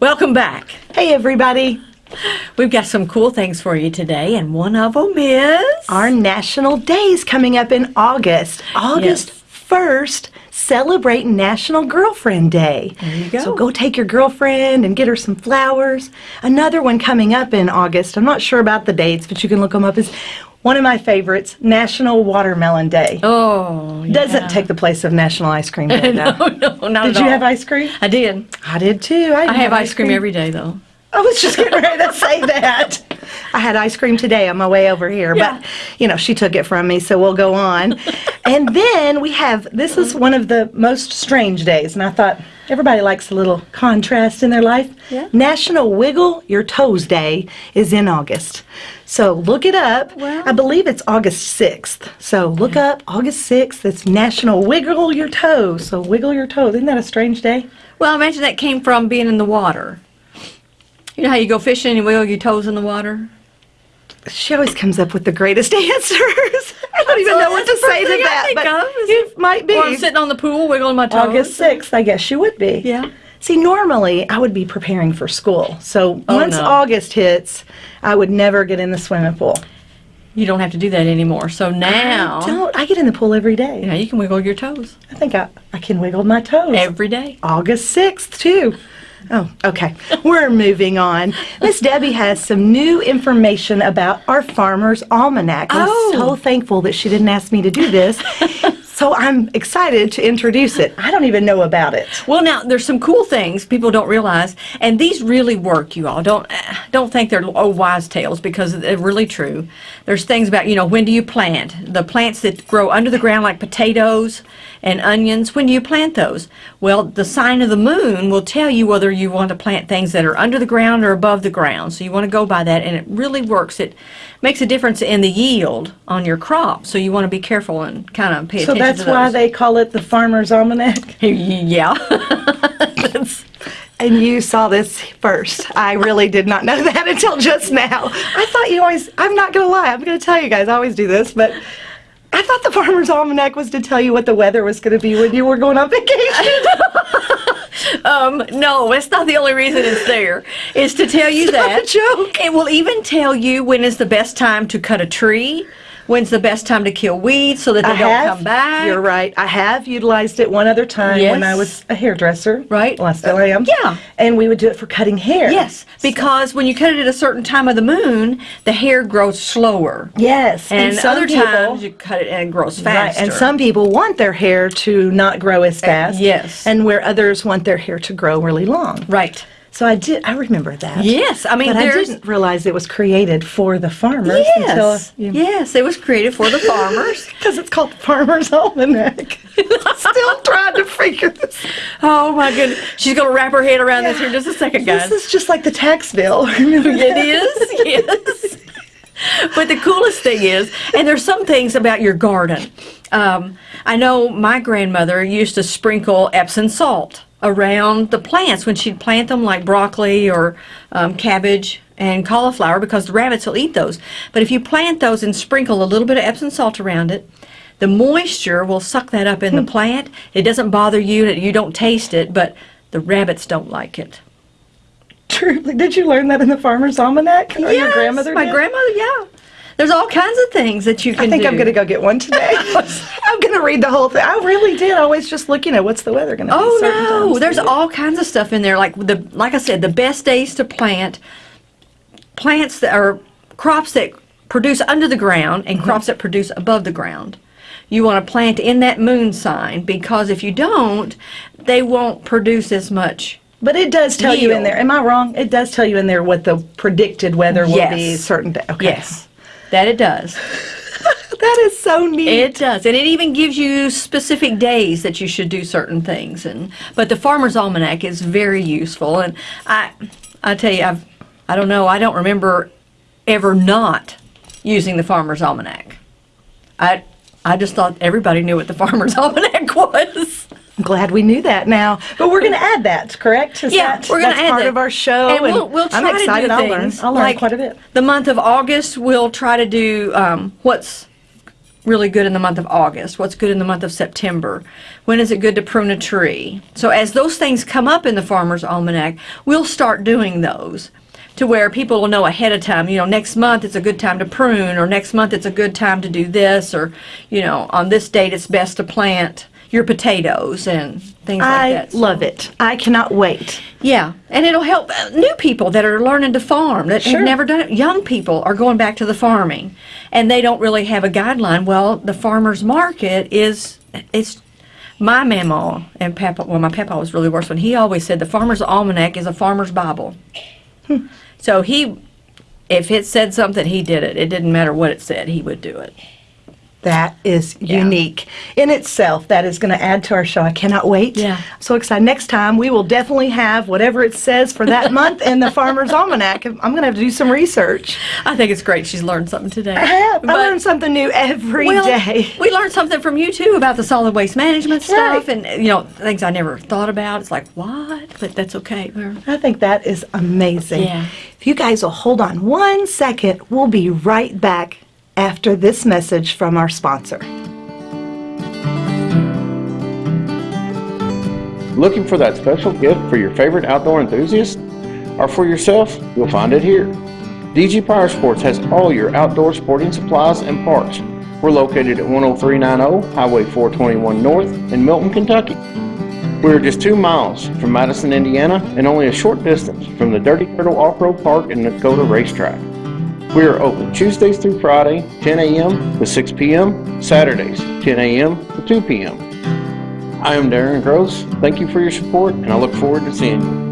Welcome back. Hey, everybody. We've got some cool things for you today, and one of them is Our national days coming up in August. August Yes. 1st, celebrate National Girlfriend Day. There you go. So go take your girlfriend and get her some flowers. Another one coming up in August, I'm not sure about the dates, but you can look them up, is one of my favorites, National Watermelon Day. Oh, Doesn't take the place of National Ice Cream Day, no, though. no, not Did you all. have ice cream? I did. I did too. I have ice cream every day, though. I was just getting ready to say that. I had ice cream today on my way over here, Yeah. but you know, she took it from me, so we'll go on. and then we have this is one of the most strange days, and I thought everybody likes a little contrast in their life. Yeah. National Wiggle Your Toes Day is in August. So look it up. I believe it's August 6th. So look up August 6th. It's National Wiggle Your Toes. So wiggle your toes. Isn't that a strange day? Well, I imagine that came from being in the water. You know how you go fishing and you wiggle your toes in the water? She always comes up with the greatest answers. I don't even know what to say to that, but of might be. Or I'm sitting on the pool wiggling my toes. August 6th, I guess you would be. Yeah. See, normally I would be preparing for school. So Oh, once no. August hits, I would never get in the swimming pool. You don't have to do that anymore. So now, I don't. I get in the pool every day. know, you can wiggle your toes I think I, I can wiggle my toes. every day. August 6th, too. Oh, okay. We're moving on. Miss Debbie has some new information about our Farmer's Almanac. I'm Oh. so thankful that she didn't ask me to do this. So I'm excited to introduce it. I don't even know about it. Well, now there's some cool things people don't realize, and these really work. You all don't don't think they're oh wise tales because they're really true. There's things about you know when do you plant the plants that grow under the ground like potatoes and onions. When do you plant those? Well, the sign of the moon will tell you whether you want to plant things that are under the ground or above the ground. So you want to go by that, and it really works. It makes a difference in the yield on your crop. So you want to be careful and kind of pay So attention. So that's why they call it the Farmer's Almanac. yeah. And you saw this first. I really did not know that until just now. I thought you always, I'm not going to lie, I'm going to tell you guys, I always do this, but I thought the Farmer's Almanac was to tell you what the weather was going to be when you were going on vacation. Um, no, it's not the only reason it's there. It's to tell you not a that. joke. It will even tell you when is the best time to cut a tree, when's the best time to kill weeds so that they I don't have, come back. You're right. I have utilized it one other time when I was a hairdresser. Right. Well, I still am. yeah. And we would do it for cutting hair. Yes, because when you cut it at a certain time of the moon, the hair grows slower. Yes. And, some other people- times you cut it and it grows Right, faster. and some people want their hair to not grow as fast. yes. And where others want their hair to grow really long. Right. So I did. I remember that. Yes, I mean But I didn't realize it was created for the farmers until yes, yes, it was created for the farmers. because it's called the Farmer's Almanac. Still trying to figure this. Oh my goodness, she's gonna wrap her head around this here in just a second, guys. This is just like the tax bill. It is, yes. But the coolest thing is, and there's some things about your garden. Um, I know my grandmother used to sprinkle Epsom salt around the plants when she'd plant them, like broccoli or um, cabbage and cauliflower, because the rabbits will eat those. But if you plant those and sprinkle a little bit of Epsom salt around it, the moisture will suck that up in the plant. It doesn't bother you, you don't taste it, but the rabbits don't like it. Truly, did you learn that in the Farmer's Almanac? Or your Yes, grandmother My did? grandmother, yeah. There's all kinds of things that you can I think do. I'm going to go get one today. I'm going to read the whole thing. I really did. always just look, you know, what's the weather going to be? Oh certain no, times. there's all kinds of stuff in there. Like the, like I said, the best days to plant plants that are crops that produce under the ground and mm-hmm. crops that produce above the ground. You want to plant in that moon sign because if you don't, they won't produce as much. But it does tell you in there. Am I wrong? It does tell you in there what the predicted weather will be certain day. Okay. Yes, that it does. That is so neat. It does, and it even gives you specific days that you should do certain things. And but the Farmer's Almanac is very useful, and I, I tell you, I've, I don't know, I don't remember ever not using the Farmer's Almanac. I, I just thought everybody knew what the Farmer's Almanac was. I'm glad we knew that now. But we're going to add that, correct? Is Yeah, that, we're going to add part that. of our show. and we'll, we'll try I'm excited. to do I'll things learn. I'll learn like quite a bit. The month of August, we'll try to do um, what's really good in the month of August? What's good in the month of September? When is it good to prune a tree? So as those things come up in the Farmer's Almanac, we'll start doing those to where people will know ahead of time, you know, next month it's a good time to prune, or next month it's a good time to do this, or, you know, on this date it's best to plant your potatoes and things like that. I love it. I cannot wait. Yeah, and it'll help uh, new people that are learning to farm that Sure. have never done it. Young people are going back to the farming, and they don't really have a guideline. Well, the farmers market is it's my mama and papa. Well, my papa was really worse when he always said the farmer's almanac is a farmer's bible. so he, if it said something, he did it. It didn't matter what it said; he would do it. That is Yeah. unique in itself. That is going to add to our show. I cannot wait. Yeah. So excited. Next time, we will definitely have whatever it says for that month in the Farmer's Almanac. I'm going to have to do some research. I think it's great. She's learned something today. I have. I But- learn something new every day. well, we learned something from you too about the solid waste management stuff Right. and you know things I never thought about. It's like what, but that's okay. We're- I think that is amazing. Yeah. If you guys will hold on one second, we'll be right back after this message from our sponsor. Looking for that special gift for your favorite outdoor enthusiast? Or for yourself? You'll find it here. DG Power Sports has all your outdoor sporting supplies and parts. We're located at 10390 Highway 421 North in Milton, Kentucky. We're just two miles from Madison, Indiana, and only a short distance from the Dirty Turtle Off-Road Park and Dakota Racetrack. We are open Tuesdays through Friday, 10 a.m. to 6 p.m., Saturdays, 10 a.m. to 2 p.m. I am Darren Gross. Thank you for your support, and I look forward to seeing you.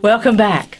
Welcome back.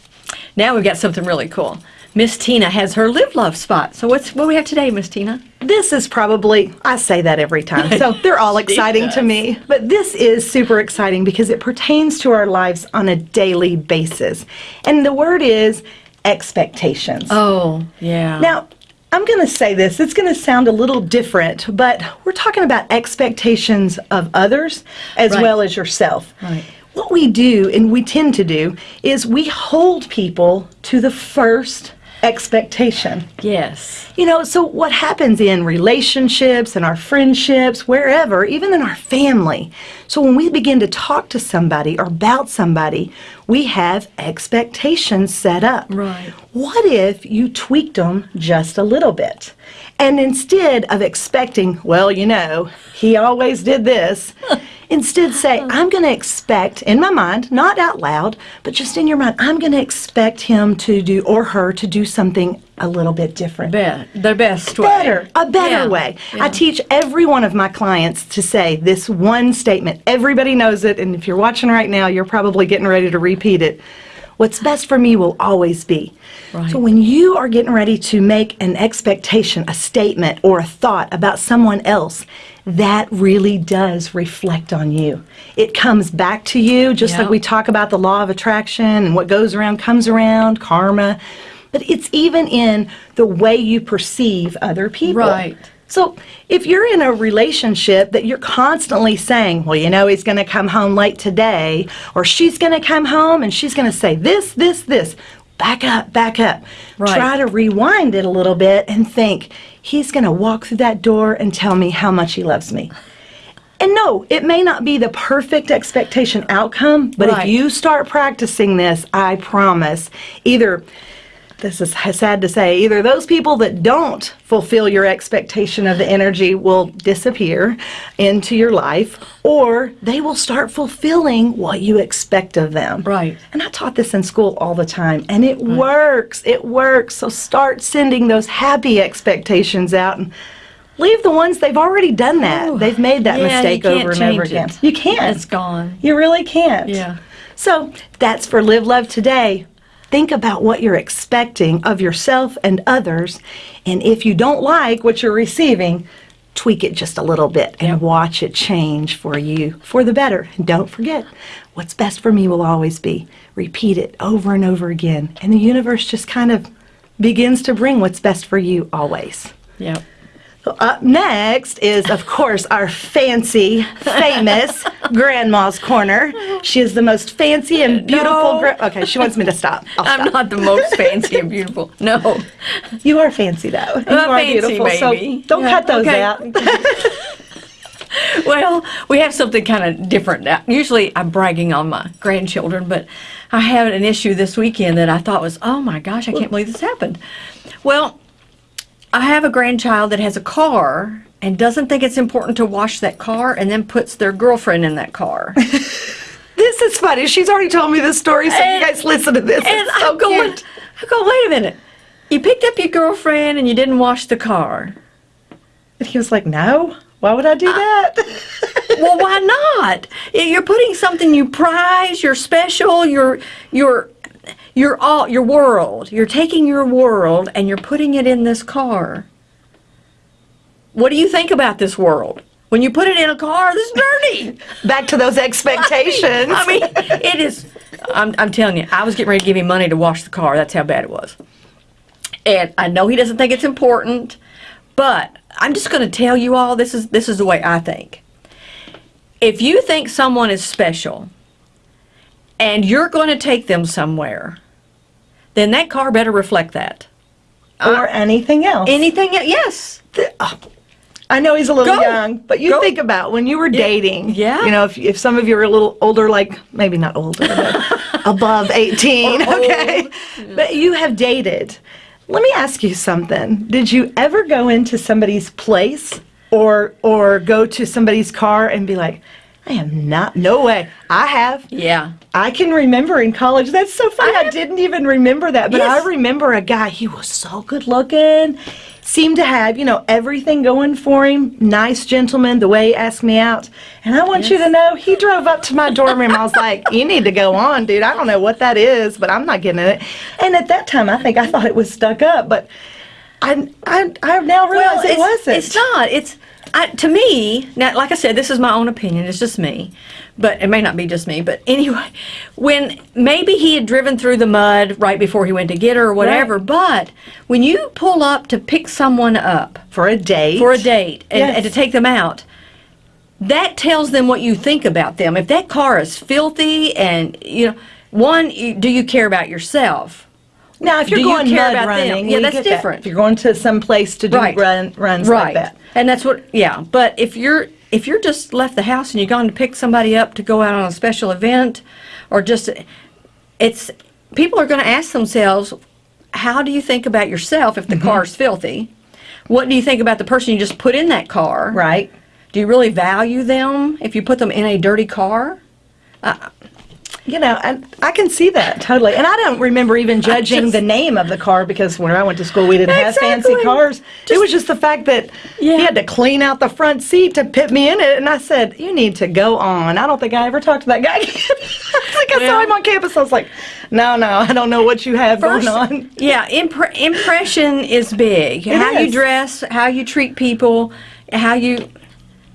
Now we've got something really cool. Miss Tina has her live love spot. So what's what we have today, Miss Tina? This is probably, I say that every time, so they're all exciting to me. But this is super exciting because it pertains to our lives on a daily basis. And the word is expectations. Oh, yeah. Now, I'm going to say this, it's going to sound a little different, but we're talking about expectations of others as Right. well as yourself. Right. What we do, and we tend to do, is we hold people to the first expectation. yes. You know, so what happens in relationships and our friendships, wherever, even in our family. So when we begin to talk to somebody or about somebody, we have expectations set up. Right. What if you tweaked them just a little bit? And instead of expecting, well, you know, he always did this, instead say, I'm going to expect, in my mind, not out loud, but just in your mind, I'm going to expect him to do, or her to do something a little bit different. Be- the best way. Better, a better Yeah. way. Yeah. I teach every one of my clients to say this one statement. Everybody knows it, and if you're watching right now, you're probably getting ready to repeat it. What's best for me will always be. Right. So when you are getting ready to make an expectation, a statement, or a thought about someone else, that really does reflect on you. It comes back to you, just Yeah. like we talk about the law of attraction and what goes around comes around, karma. But it's even in the way you perceive other people. Right. So if you're in a relationship that you're constantly saying, well, you know, he's going to come home late today, or she's going to come home and she's going to say this, this, this, back up, back up. Right. Try to rewind it a little bit and think, he's going to walk through that door and tell me how much he loves me. And no, it may not be the perfect expectation outcome, but Right. if you start practicing this, I promise, either this is sad to say, either those people that don't fulfill your expectation of the energy will disappear into your life, or they will start fulfilling what you expect of them. Right. And I taught this in school all the time, and it works. It works. So start sending those happy expectations out and leave the ones they've already done that. Ooh. They've made that Yeah, mistake over and over again. it. You can't. It's gone. You really can't. Yeah. So that's for Live Love Today. Think about what you're expecting of yourself and others. And if you don't like what you're receiving, tweak it just a little bit and Yep. watch it change for you for the better. And don't forget, what's best for me will always be. Repeat it over and over again. And the universe just kind of begins to bring what's best for you always. Yep. Up next is, of course, our fancy, famous Grandma's Corner. She is the most fancy and beautiful. No. okay, she wants me to stop. I'll I'm not the most fancy and beautiful. No. You are fancy though. And you are fancy, beautiful. baby. So don't Yeah, cut those okay. out. Well, we have something kind of different now. Usually I'm bragging on my grandchildren, but I had an issue this weekend that I thought was, oh my gosh, I can't believe this happened. Well, I have a grandchild that has a car and doesn't think it's important to wash that car and then puts their girlfriend in that car. This is funny. She's already told me this story, so And- you guys listen to this. And It's so I'm going, cute. I'm going, wait a minute. You picked up your girlfriend and you didn't wash the car. And he was like, "No, why would I do uh, that?" well, why not? You're putting something you prize, you're special, you're you're you're all your world. You're taking your world and you're putting it in this car. What do you think about this world? When you put it in a car that's dirty. Back to those expectations. I mean, it is. I'm, I'm telling you, I was getting ready to give him money to wash the car. That's how bad it was. And I know he doesn't think it's important, but I'm just going to tell you all this is this is the way I think. If you think someone is special, and you're going to take them somewhere, then that car better reflect that. Uh, or anything else. Anything? Yes. Uh, I know he's a little Go. young, but you Go. think about when you were dating. Yeah. You know, if, if some of you are a little older, like maybe not older, but above 18, Or okay? But you have dated. Let me ask you something. Did you ever go into somebody's place or or go to somebody's car and be like, I am not, no way. I have. Yeah. I can remember in college. That's so funny. I, uh-huh. didn't even remember that. But Yes. I remember a guy, he was so good looking, seemed to have, you know, everything going for him. Nice gentleman, the way he asked me out. And I want you to know, he drove up to my dorm room. I was like, you need to go on, dude. I don't know what that is, but I'm not getting it. And at that time, I think I thought it was stuck up. But I, I, I now realize it wasn't. It's not. It's I, to me now. Like I said, this is my own opinion. It's just me, but it may not be just me. But anyway, when maybe he had driven through the mud right before he went to get her or whatever. Right. But when you pull up to pick someone up For a date. for a date and, Yes. and to take them out. That tells them what you think about them. If that car is filthy and you know, one, do you care about yourself? Now, if you're Do going care mud running, Yeah, that's get that. different. If you're going to some place to do Right. run, runs right like that. and that's what yeah but if you're if you're just left the house and you're going to pick somebody up to go out on a special event or just it's people are going to ask themselves how do you think about yourself if the Mm-hmm. car's filthy what do you think about the person you just put in that car Right. do you really value them if you put them in a dirty car You know, and I can see that totally. And I don't remember even judging just- the name of the car because when I went to school, we didn't have fancy Exactly. cars. it was just the fact that Yeah. he had to clean out the front seat to put me in it. And I said, You need to go on. I don't think I ever talked to that guy again. Like I saw him on campus. I was like, No, no, I don't know what you have First, going on. yeah, impre- impression is big. It how you dress, how you treat people, how you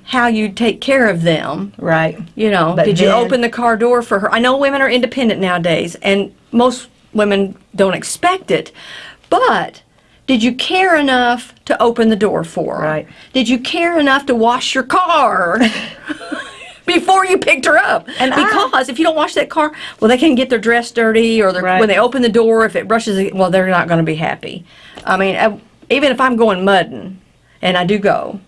how you take care of them. Right. You know, But did you open the car door for her? I know women are independent nowadays, and most women don't expect it. But did you care enough to open the door for her? Right. Did you care enough to wash your car? Before you picked her up, And I- because if you don't wash that car, well, they can get their dress dirty, or Right. when they open the door, if it brushes, well, they're not going to be happy. I mean, I, even if I'm going mudding, and I do go,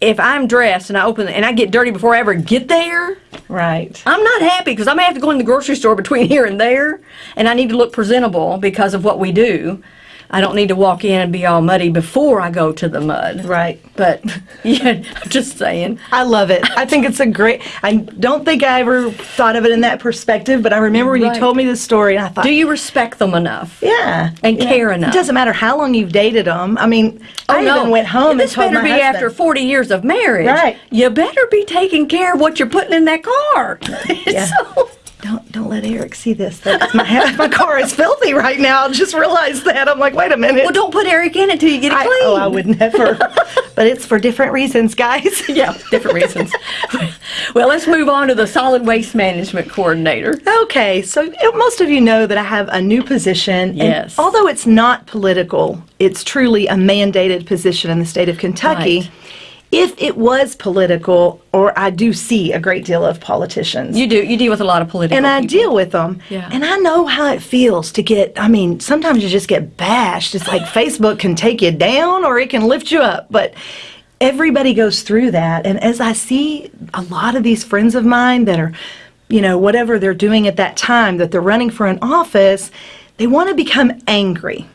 if I'm dressed and I open and I get dirty before I ever get there, Right. I'm not happy because I may have to go in the grocery store between here and there, and I need to look presentable because of what we do. I don't need to walk in and be all muddy before I go to the mud. Right. But yeah, I'm just saying. I love it. I think it's a great. I don't think I ever thought of it in that perspective, but I remember when Right. you told me this story, and I thought, Do you respect them enough? yeah, And yeah. care enough. It doesn't matter how long you've dated them. I mean, oh, I even went home this and told better be husband. after 40 years of marriage. Right. You better be taking care of what you're putting in that car. Yeah. So- Don't don't let Eric see this. That my my car is filthy right now. I just realized that. I'm like, wait a minute. well, don't put Eric in it till you get it I, oh, clean. oh, I would never. but it's for different reasons, guys. yeah, different reasons. Well, let's move on to the solid waste management coordinator. Okay, so most of you know that I have a new position. and Yes. although it's not political, it's truly a mandated position in the state of Kentucky. Right. If it was political, or I do see a great deal of politicians. You do you deal with a lot of political and I people. deal with them. Yeah. And I know how it feels to get, I mean, sometimes you just get bashed. It's like Facebook can take you down or it can lift you up. But everybody goes through that. And as I see a lot of these friends of mine that are, you know, whatever they're doing at that time, that they're running for an office, they want to become angry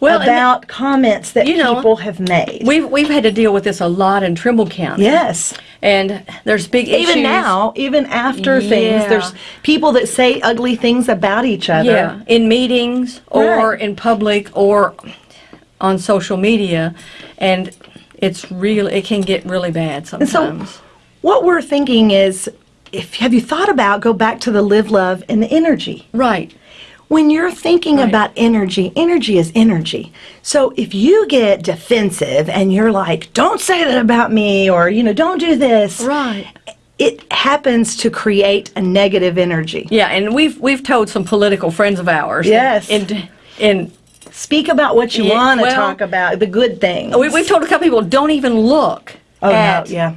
well, about comments that you know, people have made. We've we've had to deal with this a lot in Trimble County. yes. And there's big issues. Even now, even after things, there's people that say ugly things about each other. Yeah, in meetings or Right. in public or on social media, and it's real. It can get really bad And so, sometimes. what we're thinking is, if have you thought about go back to the live, love, and the energy? right. When you're thinking Right. about energy, energy is energy. So if you get defensive and you're like, "Don't say that about me," or you know, "Don't do this," Right. it happens to create a negative energy. Yeah, and we've we've told some political friends of ours. Yes. And and Speak about what you Yeah, want to well- talk about, the good things. we, we've told a couple people don't even look. Oh, no, at, yeah.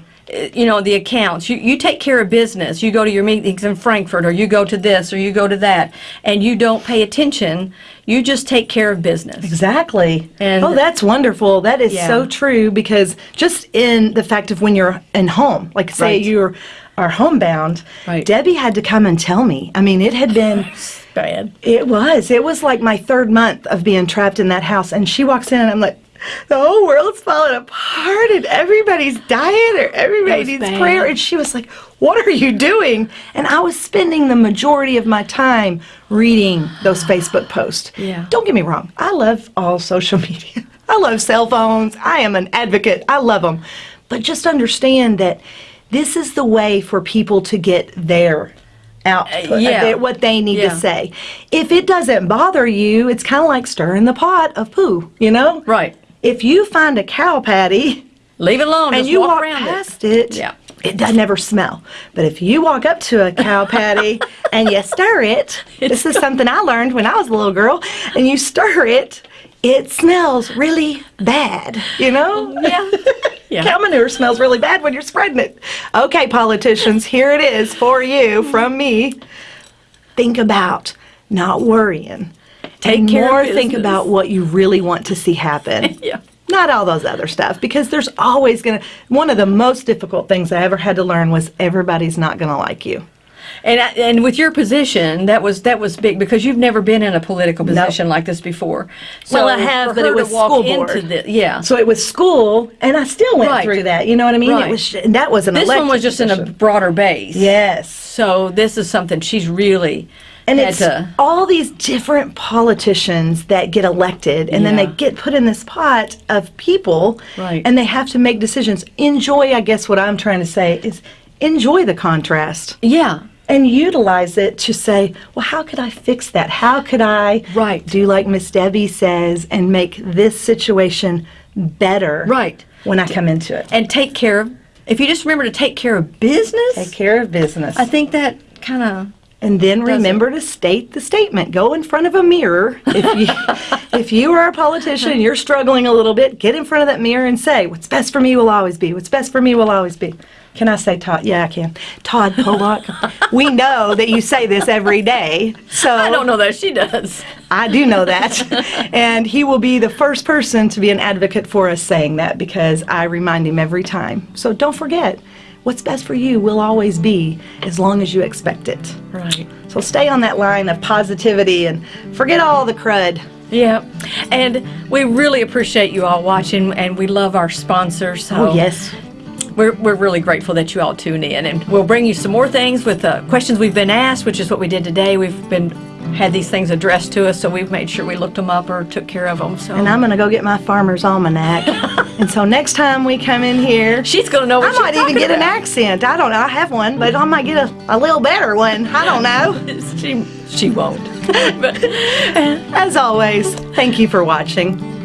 You know the accounts. You you take care of business. You go to your meetings in Frankfort, or you go to this, or you go to that, and you don't pay attention. You just take care of business. Exactly. And- oh, that's wonderful. That is Yeah. so true because just in the fact of when you're in home, like say Right. you're are homebound, Right. Debbie had to come and tell me. I mean, it had been Bad. it was. It was like my third month of being trapped in that house and she walks in and I'm like the whole world's falling apart and everybody's dying or everybody needs bad. prayer and she was like what are you doing and i was spending the majority of my time reading those facebook posts Yeah. don't get me wrong i love all social media i love cell phones i am an advocate i love them but just understand that this is the way for people to get their output, Uh, yeah. their- what they need Yeah. to say if it doesn't bother you it's kind of like stirring the pot of poo you know Right. If you find a cow patty Leave it alone. and just you walk, walk around past it, Yeah. it does never smell. But if you walk up to a cow patty and you stir it, this is something I learned when I was a little girl, and you stir it, it smells really bad, you know? Oh, yeah. Yeah. Cow manure smells really bad when you're spreading it. Okay, politicians, here it is for you from me. Think about not worrying. Take and care more think about what you really want to see happen. Yeah. Not all those other stuff, because there's always gonna. One of the most difficult things I ever had to learn was everybody's not gonna like you. And I- and with your position, that was that was big because you've never been in a political position like this before. So Well, I have, but it was school into board. the- yeah. So it was school, and I still went Right. through that. You know what I mean? Right. It was and that was an this one was just in a broader base. yes. So this is something she's really And it's to. all these different politicians that get elected, and then they get put in this pot of people, Right. and they have to make decisions. Enjoy, I guess, what I'm trying to say is enjoy the contrast. Yeah. and utilize it to say, well, how could I fix that? How could I Right. do like Miss Debbie says and make this situation better Right. when I come into it? And take care of. If you just remember to take care of business, Take care of business. I think that kind of. And then remember to state the statement. Go in front of a mirror. If you if you are a politician and you're struggling a little bit, get in front of that mirror and say, What's best for me will always be. What's best for me will always be. Can I say Todd? Yeah, I can. Todd Pollock. we know that you say this every day. So I don't know that she does. I do know that. and he will be the first person to be an advocate for us saying that because I remind him every time. So don't forget, what's best for you will always be as long as you expect it. Right. So stay on that line of positivity and forget all the crud. Yeah, and we really appreciate you all watching, and we love our sponsors. So Oh, yes. we're, we're really grateful that you all tune in, and we'll bring you some more things with uh, questions we've been asked, which is what we did today. We've been had these things addressed to us, so we've made sure we looked them up or took care of them. So And I'm going to go get my farmer's almanac. and so next time we come in here, she's gonna know what I might even get an accent. I don't know. I have one, but I might get a, a little better one. I don't know. she she won't. but, As always, thank you for watching.